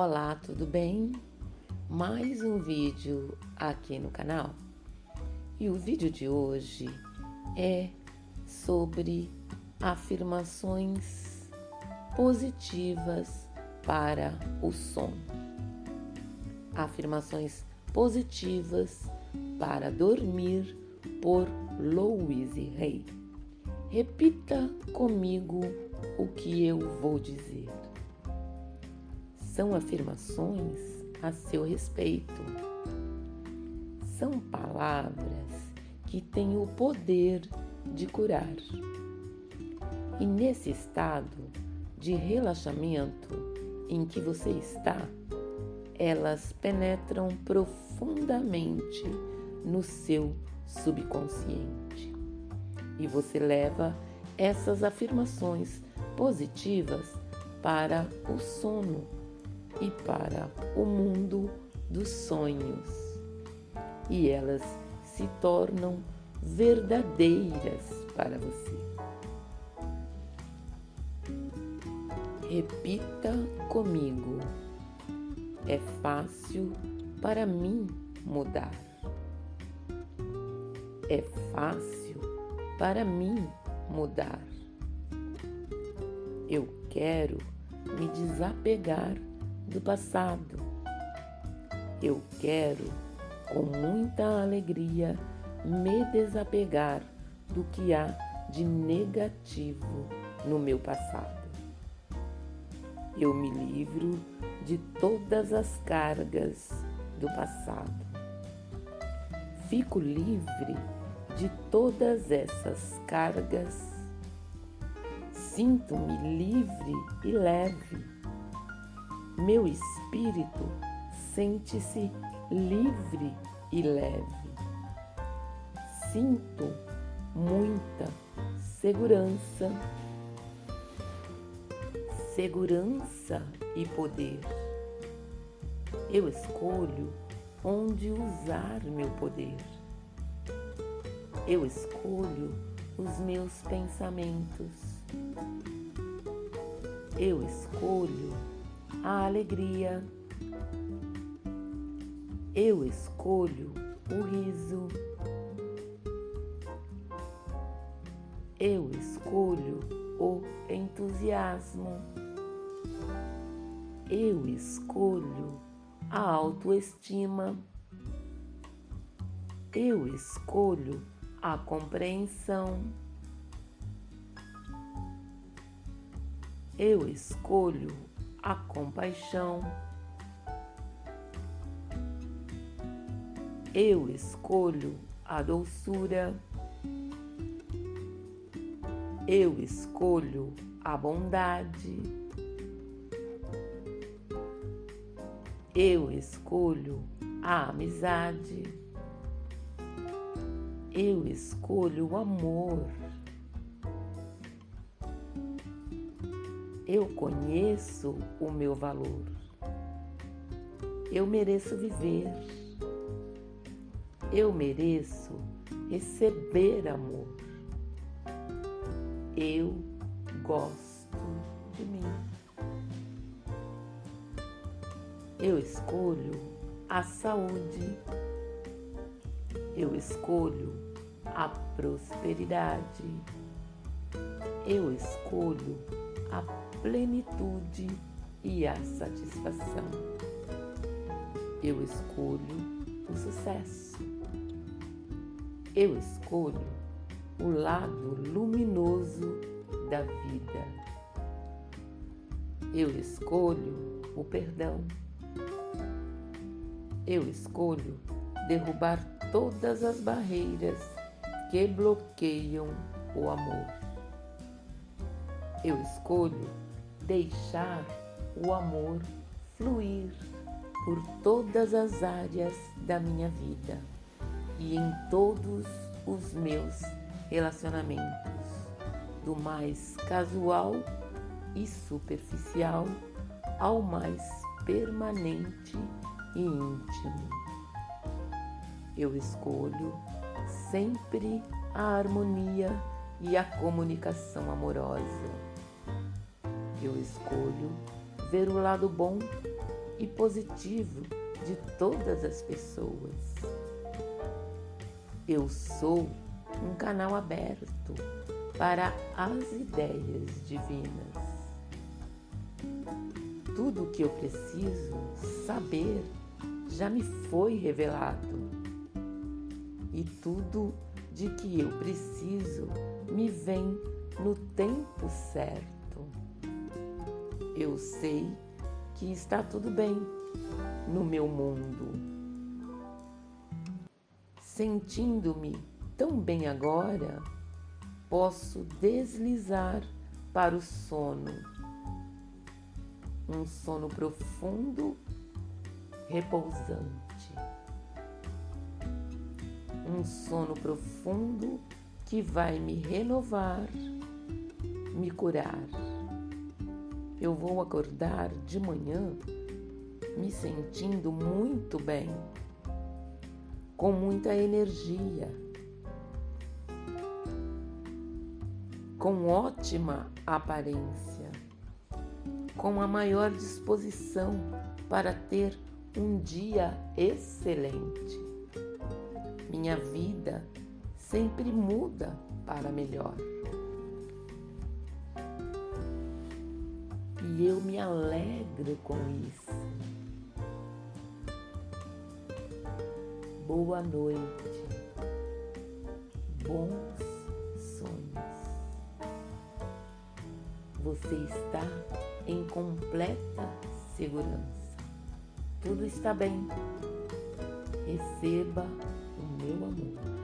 Olá, tudo bem? Mais um vídeo aqui no canal. E o vídeo de hoje é sobre afirmações positivas para o sono. Afirmações positivas para dormir por Louise Hay. Repita comigo o que eu vou dizer são afirmações a seu respeito. São palavras que têm o poder de curar. E nesse estado de relaxamento em que você está, elas penetram profundamente no seu subconsciente. E você leva essas afirmações positivas para o sono e para o mundo dos sonhos. E elas se tornam verdadeiras para você. Repita comigo. É fácil para mim mudar. É fácil para mim mudar. Eu quero me desapegar do passado. Eu quero, com muita alegria, me desapegar do que há de negativo no meu passado. Eu me livro de todas as cargas do passado. Fico livre de todas essas cargas. Sinto-me livre e leve meu espírito sente-se livre e leve. Sinto muita segurança, segurança e poder. Eu escolho onde usar meu poder. Eu escolho os meus pensamentos. Eu escolho a alegria. Eu escolho o riso. Eu escolho o entusiasmo. Eu escolho a autoestima. Eu escolho a compreensão. Eu escolho a compaixão. Eu escolho a doçura. Eu escolho a bondade. Eu escolho a amizade. Eu escolho o amor. Eu conheço o meu valor. Eu mereço viver. Eu mereço receber amor. Eu gosto de mim. Eu escolho a saúde. Eu escolho a prosperidade. Eu escolho a plenitude e a satisfação. Eu escolho o sucesso. Eu escolho o lado luminoso da vida. Eu escolho o perdão. Eu escolho derrubar todas as barreiras que bloqueiam o amor. Eu escolho deixar o amor fluir por todas as áreas da minha vida e em todos os meus relacionamentos, do mais casual e superficial ao mais permanente e íntimo. Eu escolho sempre a harmonia e a comunicação amorosa eu escolho ver o lado bom e positivo de todas as pessoas. Eu sou um canal aberto para as ideias divinas. Tudo o que eu preciso saber já me foi revelado. E tudo de que eu preciso me vem no tempo certo. Eu sei que está tudo bem no meu mundo. Sentindo-me tão bem agora, posso deslizar para o sono. Um sono profundo, repousante. Um sono profundo que vai me renovar, me curar. Eu vou acordar de manhã me sentindo muito bem, com muita energia, com ótima aparência, com a maior disposição para ter um dia excelente. Minha vida sempre muda para melhor. E eu me alegro com isso. Boa noite. Bons sonhos. Você está em completa segurança. Tudo está bem. Receba o meu amor.